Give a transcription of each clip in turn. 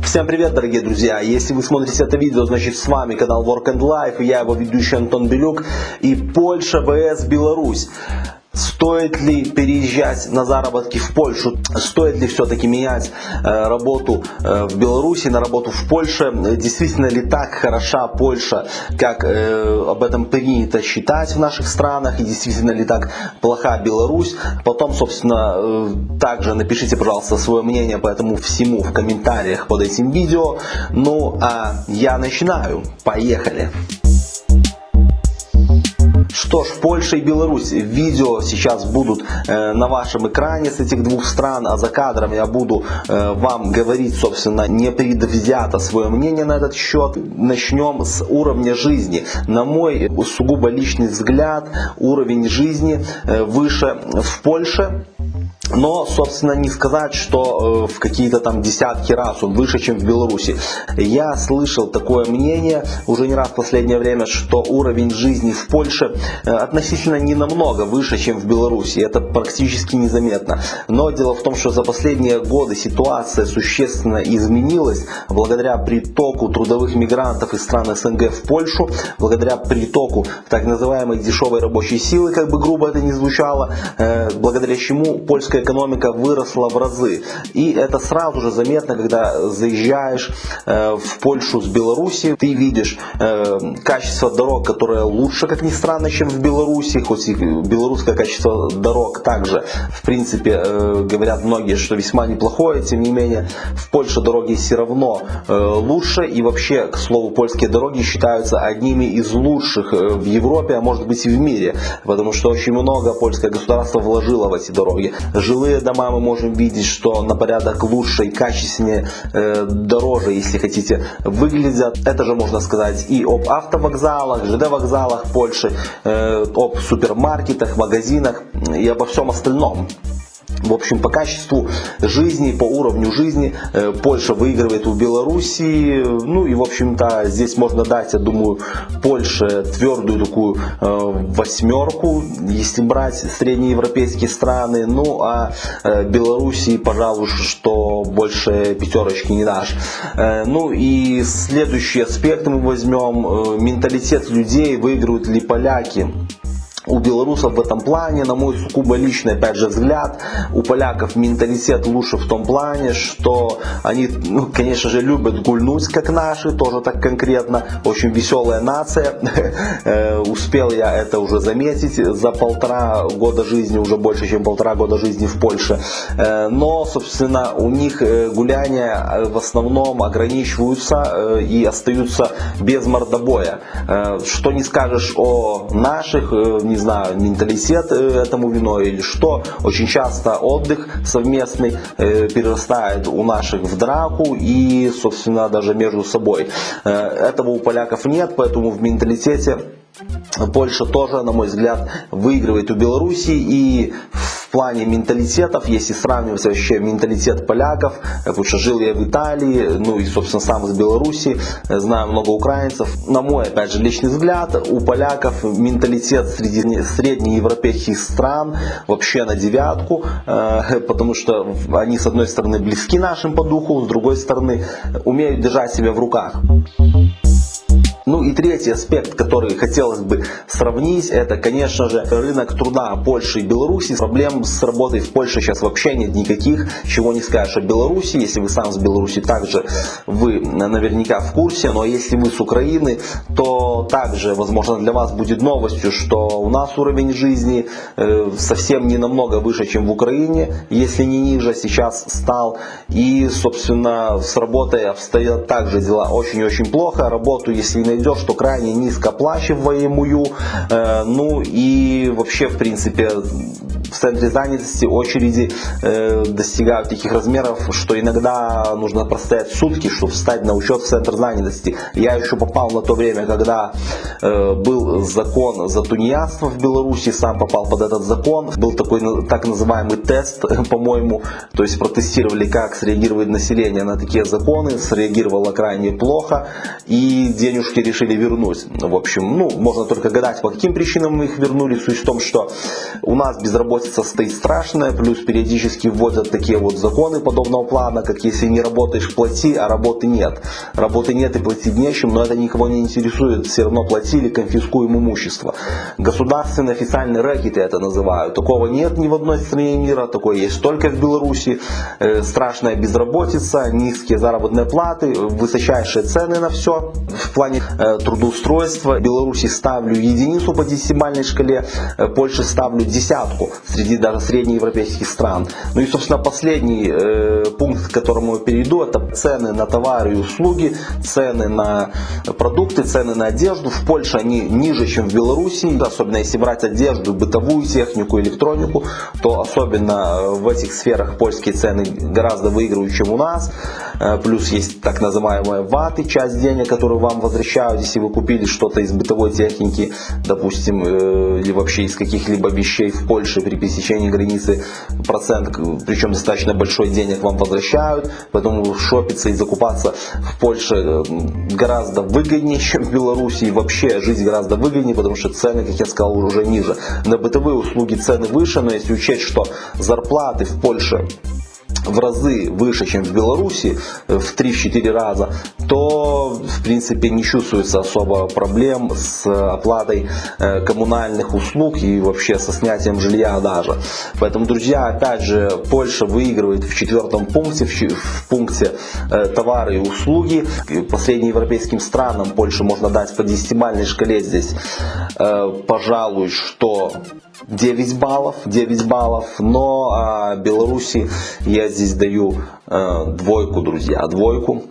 Всем привет, дорогие друзья! Если вы смотрите это видео, значит с вами канал Work and Life, я его ведущий Антон Белюк и Польша vs Беларусь. Стоит ли переезжать на заработки в Польшу? Стоит ли все-таки менять э, работу э, в Беларуси на работу в Польше? Действительно ли так хороша Польша, как э, об этом принято считать в наших странах? И действительно ли так плоха Беларусь? Потом, собственно, также напишите, пожалуйста, свое мнение по этому всему в комментариях под этим видео. Ну, а я начинаю. Поехали! Что ж, Польша и Беларусь. Видео сейчас будут э, на вашем экране с этих двух стран, а за кадром я буду э, вам говорить, собственно, не предвзято свое мнение на этот счет. Начнем с уровня жизни. На мой сугубо личный взгляд, уровень жизни э, выше в Польше но, собственно, не сказать, что э, в какие-то там десятки раз он выше, чем в Беларуси. Я слышал такое мнение уже не раз в последнее время, что уровень жизни в Польше э, относительно не намного выше, чем в Беларуси. Это практически незаметно. Но дело в том, что за последние годы ситуация существенно изменилась благодаря притоку трудовых мигрантов из стран СНГ в Польшу, благодаря притоку так называемой дешевой рабочей силы, как бы грубо это ни звучало, э, благодаря чему польская российская экономика выросла в разы. И это сразу же заметно, когда заезжаешь э, в Польшу с Беларуси, ты видишь э, качество дорог, которое лучше, как ни странно, чем в Беларуси, хоть и белорусское качество дорог также, в принципе, э, говорят многие, что весьма неплохое, тем не менее, в Польше дороги все равно лучше, и вообще, к слову, польские дороги считаются одними из лучших в Европе, а может быть и в мире, потому что очень много польское государство вложило в эти дороги. Жилые дома мы можем видеть, что на порядок лучше и качественнее, э, дороже, если хотите, выглядят. Это же можно сказать и об автовокзалах, ЖД-вокзалах Польши, э, об супермаркетах, магазинах и обо всем остальном. В общем, по качеству жизни, по уровню жизни э, Польша выигрывает у Белоруссии. Ну и, в общем-то, здесь можно дать, я думаю, Польше твердую такую э, восьмерку, если брать среднеевропейские страны. Ну а э, Белоруссии, пожалуй, что больше пятерочки не дашь. Ну и следующий аспект мы возьмем. Менталитет людей, выигрывают ли поляки у белорусов в этом плане, на мой личный, опять же, взгляд, у поляков менталитет лучше в том плане, что они, ну, конечно же, любят гульнуть, как наши, тоже так конкретно, очень веселая нация, э, успел я это уже заметить. За полтора года жизни, уже больше, чем полтора года жизни в Польше, э, но, собственно, у них э, гуляния в основном ограничиваются и остаются без мордобоя, что не скажешь о наших, не не знаю, менталитет э, этому виной или что. Очень часто отдых совместный э, перерастает у наших в драку и, собственно, даже между собой. Э, этого у поляков нет, поэтому в менталитете Польша тоже, на мой взгляд, выигрывает у Беларуси и в плане менталитетов, если сравнивать вообще менталитет поляков, потому что жил я в Италии, ну и собственно сам из Беларуси, знаю много украинцев, на мой опять же личный взгляд, у поляков менталитет среди среднеевропейских стран вообще на девятку, э, потому что они с одной стороны близки нашим по духу, с другой стороны умеют держать себя в руках. Ну и третий аспект, который хотелось бы сравнить, это, конечно же, рынок труда Польши и Беларуси. Проблем с работой в Польше сейчас вообще нет никаких, чего не скажешь о Беларуси. Если вы сам с Беларуси, также вы наверняка в курсе. Но если вы с Украины, то также, возможно, для вас будет новостью, что у нас уровень жизни э, совсем не намного выше, чем в Украине, если не ниже, сейчас стал. И, собственно, с работой обстоят также дела очень-очень плохо. Работу, если не найдешь, что крайне низкооплачиваемую, э, ну и вообще, в принципе, в центре занятости очереди э, достигают таких размеров, что иногда нужно простоять сутки, чтобы встать на учет в центр занятости. Я еще попал на то время, когда э, был закон за тунеядство в Беларуси, сам попал под этот закон. Был такой так называемый тест, по-моему, то есть протестировали, как среагирует население на такие законы, среагировало крайне плохо, и денежки решили вернуть. В общем, ну, можно только гадать, по каким причинам мы их вернули. Суть в том, что у нас безработица безработица стоит страшная, плюс периодически вводят такие вот законы подобного плана, как если не работаешь, плати, а работы нет. Работы нет и платить нечем, но это никого не интересует, все равно платили, конфискуем имущество. Государственный официальный рэкет я это называю. Такого нет ни в одной стране мира, такое есть только в Беларуси. Э, страшная безработица, низкие заработные платы, высочайшие цены на все. В плане э, трудоустройства Беларуси ставлю единицу по десятибальной шкале, э, Польше ставлю десятку среди даже среднеевропейских стран. Ну и, собственно, последний э, пункт, к которому я перейду, это цены на товары и услуги, цены на продукты, цены на одежду. В Польше они ниже, чем в Беларуси, особенно если брать одежду, бытовую технику, электронику, то особенно в этих сферах польские цены гораздо выигрывают, чем у нас. Э, плюс есть так называемые ваты, часть денег, которые вам возвращают, если вы купили что-то из бытовой техники, допустим, э, или вообще из каких-либо вещей в Польше при пересечении границы, процент, причем достаточно большой денег вам возвращают, поэтому шопиться и закупаться в Польше э, гораздо выгоднее, чем в Беларуси, и вообще жить гораздо выгоднее, потому что цены, как я сказал, уже ниже. На бытовые услуги цены выше, но если учесть, что зарплаты в Польше в разы выше, чем в Беларуси, в 3-4 раза, то в принципе не чувствуется особо проблем с оплатой э, коммунальных услуг и вообще со снятием жилья даже. Поэтому, друзья, опять же, Польша выигрывает в четвертом пункте, в пункте э, товары и услуги. По среднеевропейским странам Польше можно дать по десятибальной шкале здесь, э, пожалуй, что 9 баллов, 9 баллов, но а, Беларуси я здесь даю э, двойку, друзья, двойку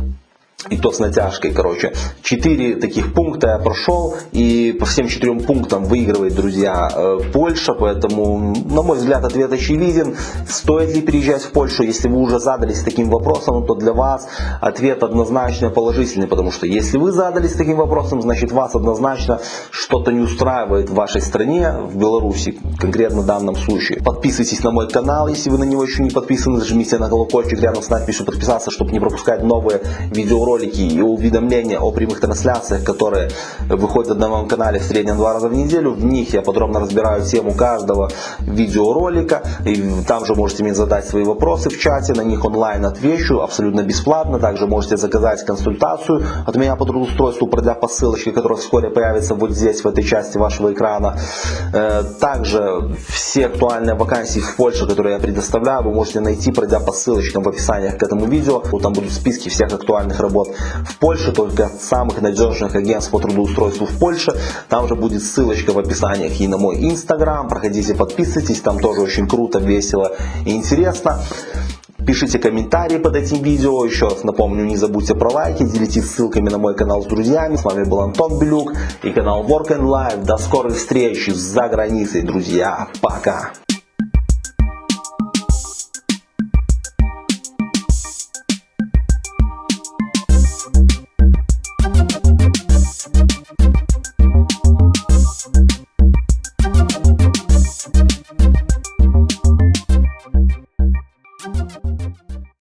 и то с натяжкой, короче. Четыре таких пункта я прошел, и по всем четырем пунктам выигрывает, друзья, э, Польша, поэтому, на мой взгляд, ответ очевиден. Стоит ли переезжать в Польшу, если вы уже задались таким вопросом, то для вас ответ однозначно положительный, потому что если вы задались таким вопросом, значит вас однозначно что-то не устраивает в вашей стране, в Беларуси, конкретно в данном случае. Подписывайтесь на мой канал, если вы на него еще не подписаны, нажмите на колокольчик рядом с надписью подписаться, чтобы не пропускать новые видеоуроки ролики и уведомления о прямых трансляциях, которые выходят на моем канале в среднем два раза в неделю. В них я подробно разбираю тему каждого видеоролика. И там же можете мне задать свои вопросы в чате, на них онлайн отвечу абсолютно бесплатно. Также можете заказать консультацию от меня по трудоустройству, пройдя по ссылочке, которая вскоре появится вот здесь, в этой части вашего экрана. Э, также все актуальные вакансии в Польше, которые я предоставляю, вы можете найти, пройдя по ссылочкам в описании к этому видео. Там будут списки всех актуальных работ вот в Польше, только самых надежных агентств по трудоустройству в Польше. Там же будет ссылочка в описании и на мой инстаграм. Проходите, подписывайтесь, там тоже очень круто, весело и интересно. Пишите комментарии под этим видео. Еще раз напомню, не забудьте про лайки, делитесь ссылками на мой канал с друзьями. С вами был Антон Белюк и канал Work and Life. До скорых встреч за границей, друзья. Пока.